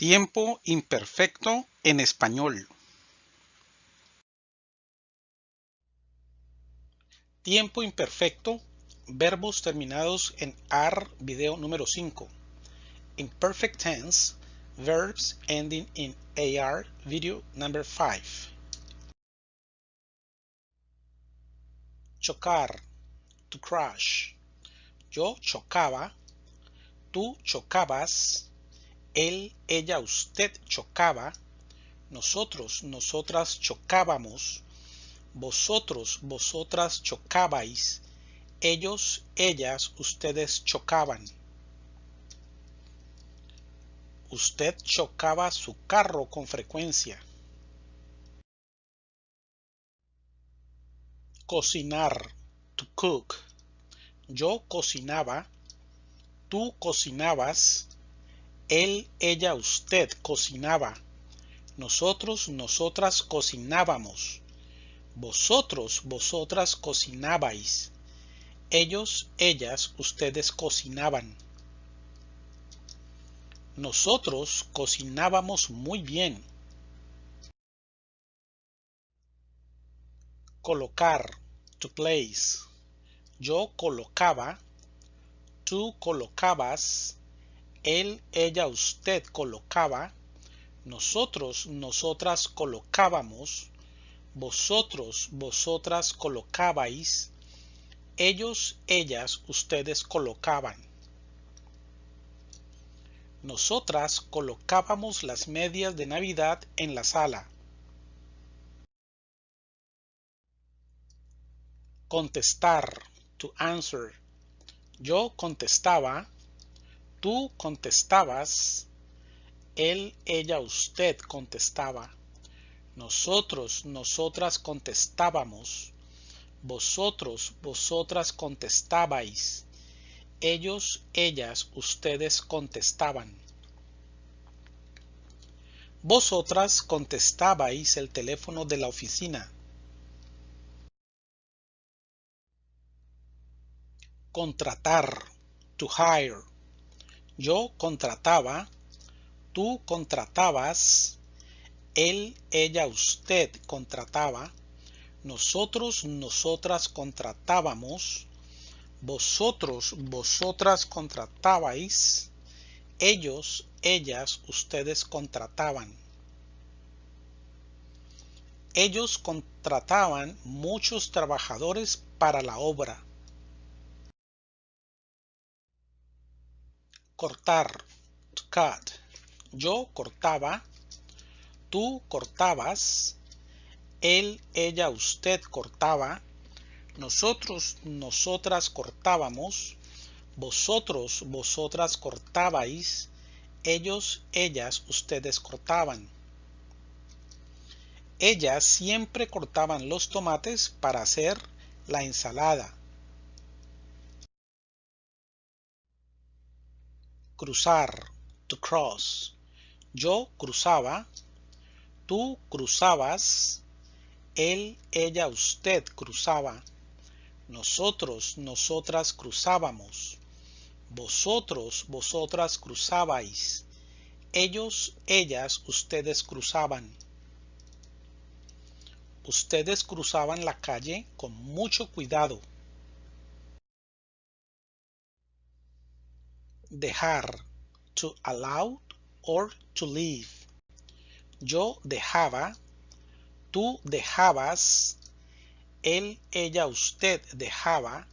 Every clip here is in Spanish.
Tiempo imperfecto en español. Tiempo imperfecto, verbos terminados en AR video número 5. Imperfect tense, verbs ending in AR video number 5. Chocar, to crash. Yo chocaba, tú chocabas, él, ella, usted chocaba, nosotros, nosotras chocábamos, vosotros, vosotras chocabais, ellos, ellas, ustedes chocaban. Usted chocaba su carro con frecuencia. Cocinar, to cook. Yo cocinaba, tú cocinabas, él, ella, usted cocinaba. Nosotros, nosotras cocinábamos. Vosotros, vosotras cocinabais. Ellos, ellas, ustedes cocinaban. Nosotros cocinábamos muy bien. Colocar, to place. Yo colocaba, tú colocabas, él, ella, usted colocaba, nosotros, nosotras colocábamos, vosotros, vosotras colocabais, ellos, ellas, ustedes colocaban. Nosotras colocábamos las medias de Navidad en la sala. Contestar, to answer. Yo contestaba, Tú contestabas, él, ella, usted contestaba. Nosotros, nosotras contestábamos. Vosotros, vosotras contestabais. Ellos, ellas, ustedes contestaban. Vosotras contestabais el teléfono de la oficina. Contratar, to hire. Yo contrataba, tú contratabas, él, ella, usted contrataba, nosotros, nosotras contratábamos, vosotros, vosotras contratabais, ellos, ellas, ustedes contrataban. Ellos contrataban muchos trabajadores para la obra. Cortar, cut. Yo cortaba, tú cortabas, él, ella, usted cortaba, nosotros, nosotras cortábamos, vosotros, vosotras cortabais, ellos, ellas, ustedes cortaban. Ellas siempre cortaban los tomates para hacer la ensalada. Cruzar, to cross. Yo cruzaba, tú cruzabas, él, ella, usted cruzaba, nosotros, nosotras cruzábamos, vosotros, vosotras cruzabais, ellos, ellas, ustedes cruzaban. Ustedes cruzaban la calle con mucho cuidado. Dejar, to allow or to leave. Yo dejaba, tú dejabas, él, ella, usted dejaba,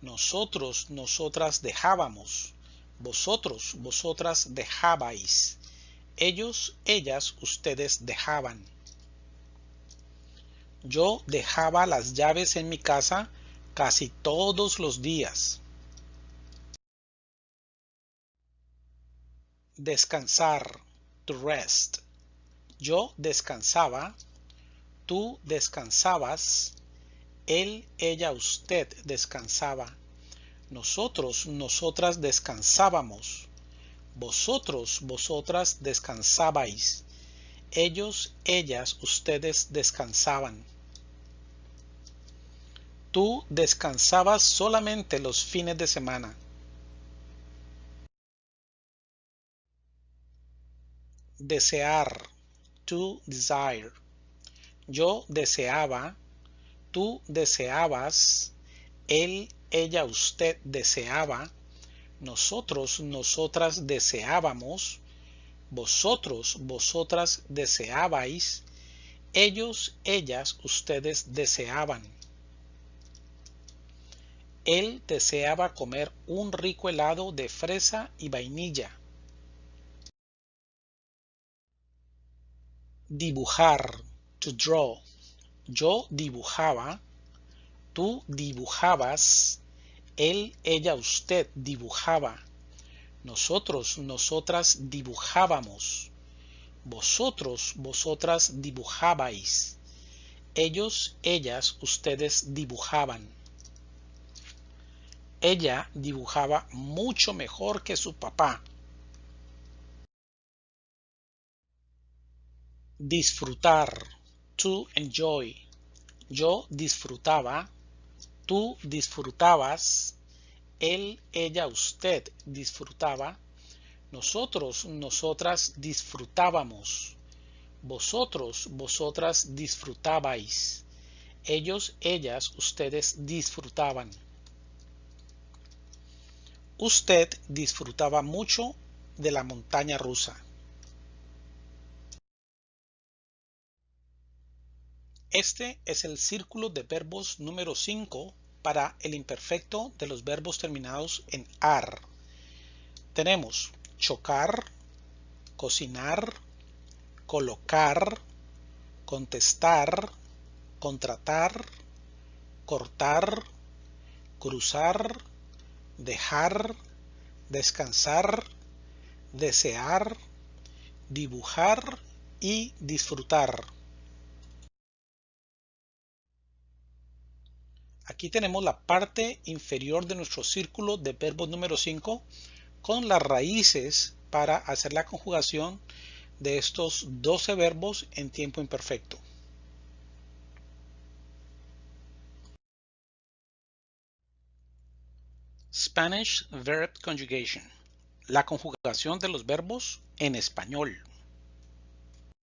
nosotros, nosotras dejábamos, vosotros, vosotras dejabais, ellos, ellas, ustedes dejaban. Yo dejaba las llaves en mi casa casi todos los días. Descansar, to rest. Yo descansaba, tú descansabas, él, ella, usted descansaba. Nosotros, nosotras descansábamos. Vosotros, vosotras descansabais. Ellos, ellas, ustedes descansaban. Tú descansabas solamente los fines de semana. Desear, to desire. Yo deseaba, tú deseabas, él, ella, usted deseaba, nosotros, nosotras deseábamos, vosotros, vosotras deseabais, ellos, ellas, ustedes deseaban. Él deseaba comer un rico helado de fresa y vainilla. Dibujar, to draw. Yo dibujaba, tú dibujabas, él, ella, usted dibujaba. Nosotros, nosotras dibujábamos. Vosotros, vosotras dibujabais. Ellos, ellas, ustedes dibujaban. Ella dibujaba mucho mejor que su papá. Disfrutar. To enjoy. Yo disfrutaba. Tú disfrutabas. Él, ella, usted disfrutaba. Nosotros, nosotras disfrutábamos. Vosotros, vosotras disfrutabais. Ellos, ellas, ustedes disfrutaban. Usted disfrutaba mucho de la montaña rusa. Este es el círculo de verbos número 5 para el imperfecto de los verbos terminados en AR. Tenemos chocar, cocinar, colocar, contestar, contratar, cortar, cruzar, dejar, descansar, desear, dibujar y disfrutar. Aquí tenemos la parte inferior de nuestro círculo de verbos número 5 con las raíces para hacer la conjugación de estos 12 verbos en tiempo imperfecto. Spanish Verb Conjugation. La conjugación de los verbos en español.